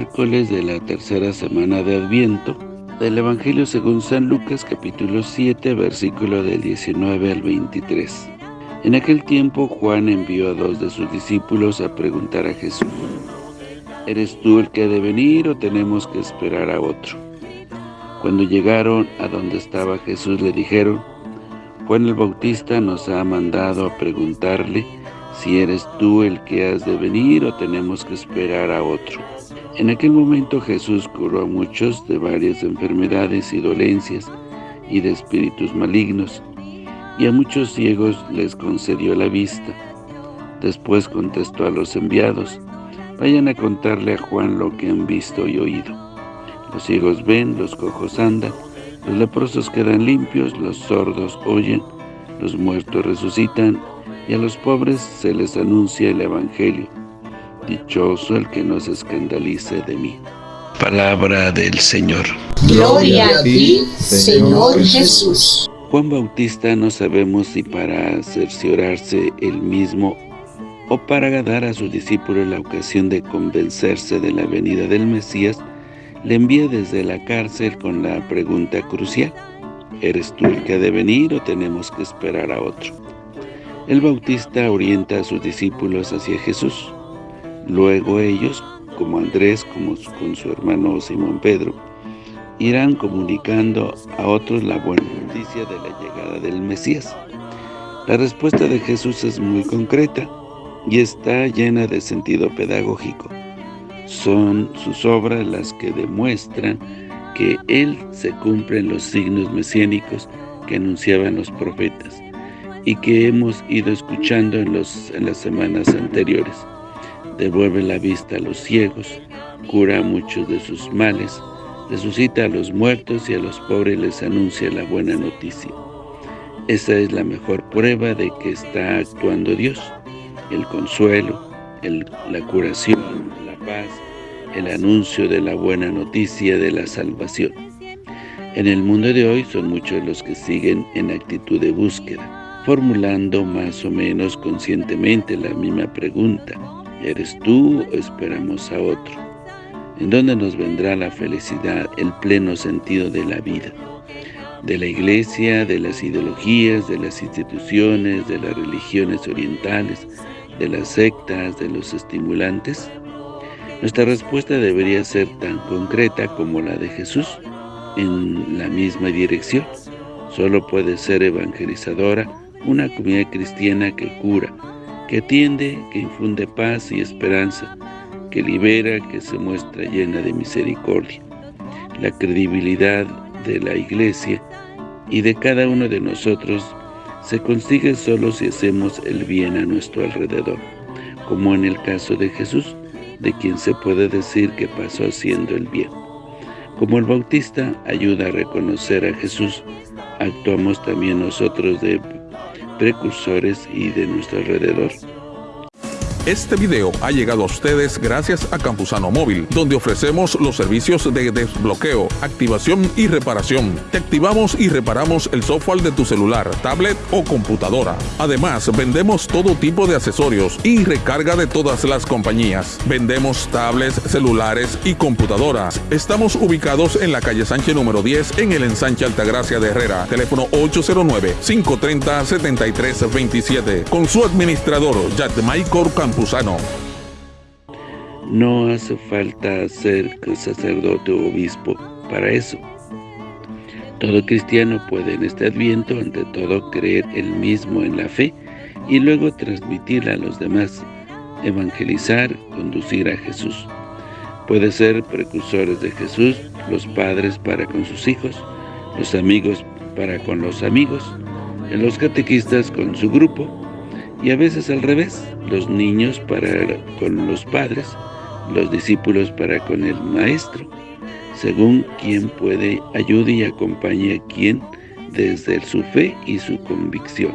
miércoles de la tercera semana de Adviento del Evangelio según San Lucas capítulo 7 versículo del 19 al 23. En aquel tiempo Juan envió a dos de sus discípulos a preguntar a Jesús, ¿Eres tú el que ha de venir o tenemos que esperar a otro? Cuando llegaron a donde estaba Jesús le dijeron, Juan el Bautista nos ha mandado a preguntarle si eres tú el que has de venir o tenemos que esperar a otro. En aquel momento Jesús curó a muchos de varias enfermedades y dolencias y de espíritus malignos, y a muchos ciegos les concedió la vista. Después contestó a los enviados, vayan a contarle a Juan lo que han visto y oído. Los ciegos ven, los cojos andan, los leprosos quedan limpios, los sordos oyen, los muertos resucitan, y a los pobres se les anuncia el Evangelio. Dichoso el que no se escandalice de mí. Palabra del Señor. Gloria a ti, Señor Jesús. Juan Bautista no sabemos si para cerciorarse él mismo o para dar a sus discípulos la ocasión de convencerse de la venida del Mesías, le envía desde la cárcel con la pregunta crucial, ¿eres tú el que ha de venir o tenemos que esperar a otro? El Bautista orienta a sus discípulos hacia Jesús. Luego ellos, como Andrés, como con su hermano Simón Pedro, irán comunicando a otros la buena noticia de la llegada del Mesías. La respuesta de Jesús es muy concreta y está llena de sentido pedagógico. Son sus obras las que demuestran que Él se cumplen los signos mesiánicos que anunciaban los profetas y que hemos ido escuchando en, los, en las semanas anteriores. Devuelve la vista a los ciegos, cura a muchos de sus males, resucita a los muertos y a los pobres les anuncia la buena noticia. Esa es la mejor prueba de que está actuando Dios, el consuelo, la curación, la paz, el anuncio de la buena noticia de la salvación. En el mundo de hoy son muchos los que siguen en actitud de búsqueda, formulando más o menos conscientemente la misma pregunta. ¿Eres tú o esperamos a otro? ¿En dónde nos vendrá la felicidad, el pleno sentido de la vida? ¿De la iglesia, de las ideologías, de las instituciones, de las religiones orientales, de las sectas, de los estimulantes? Nuestra respuesta debería ser tan concreta como la de Jesús, en la misma dirección. Solo puede ser evangelizadora una comunidad cristiana que cura, que atiende, que infunde paz y esperanza, que libera, que se muestra llena de misericordia. La credibilidad de la Iglesia y de cada uno de nosotros se consigue solo si hacemos el bien a nuestro alrededor, como en el caso de Jesús, de quien se puede decir que pasó haciendo el bien. Como el Bautista ayuda a reconocer a Jesús, actuamos también nosotros de precursores y de nuestro alrededor. Este video ha llegado a ustedes gracias a Campusano Móvil, donde ofrecemos los servicios de desbloqueo, activación y reparación. Te activamos y reparamos el software de tu celular, tablet o computadora. Además, vendemos todo tipo de accesorios y recarga de todas las compañías. Vendemos tablets, celulares y computadoras. Estamos ubicados en la calle Sánchez número 10 en el ensanche Altagracia de Herrera. Teléfono 809-530-7327. Con su administrador, Michael No hace falta ser sacerdote o obispo para eso. Todo cristiano puede en este adviento, ante todo, creer él mismo en la fe y luego transmitirla a los demás, evangelizar, conducir a Jesús. Puede ser precursores de Jesús, los padres para con sus hijos, los amigos para con los amigos, los catequistas con su grupo, y a veces al revés, los niños para con los padres, los discípulos para con el maestro, según quien puede ayude y acompañe a quien desde su fe y su convicción.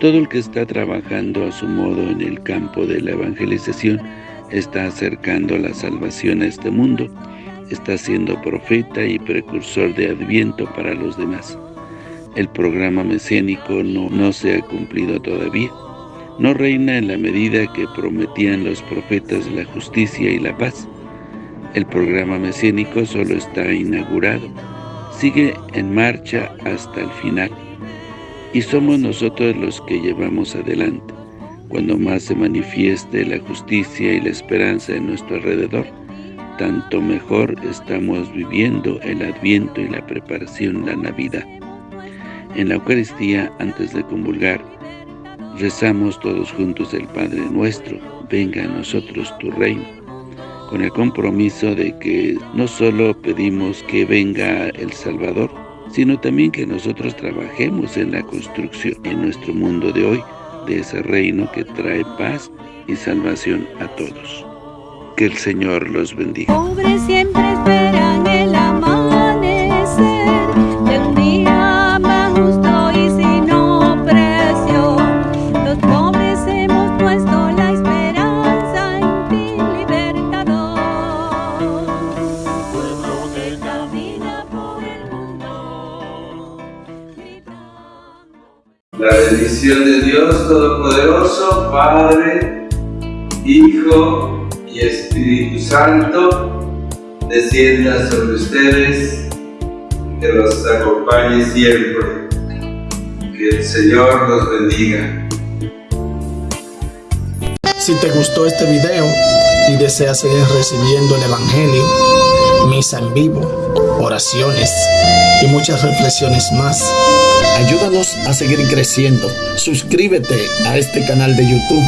Todo el que está trabajando a su modo en el campo de la evangelización está acercando la salvación a este mundo, está siendo profeta y precursor de Adviento para los demás. El programa mesiánico no, no se ha cumplido todavía, no reina en la medida que prometían los profetas la justicia y la paz. El programa mesiánico solo está inaugurado, sigue en marcha hasta el final, y somos nosotros los que llevamos adelante. Cuando más se manifieste la justicia y la esperanza en nuestro alrededor, tanto mejor estamos viviendo el Adviento y la preparación, la Navidad. En la Eucaristía, antes de convulgar, rezamos todos juntos el Padre Nuestro, venga a nosotros tu reino, con el compromiso de que no solo pedimos que venga el Salvador, sino también que nosotros trabajemos en la construcción en nuestro mundo de hoy, de ese reino que trae paz y salvación a todos. Que el Señor los bendiga. La bendición de Dios Todopoderoso, Padre, Hijo y Espíritu Santo, descienda sobre ustedes, que los acompañe siempre. Que el Señor los bendiga. Si te gustó este video y deseas seguir recibiendo el Evangelio, misa en vivo, oraciones y muchas reflexiones más, Ayúdanos a seguir creciendo. Suscríbete a este canal de YouTube.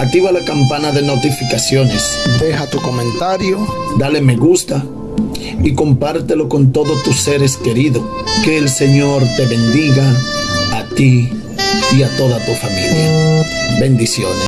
Activa la campana de notificaciones. Deja tu comentario. Dale me gusta. Y compártelo con todos tus seres queridos. Que el Señor te bendiga a ti y a toda tu familia. Bendiciones.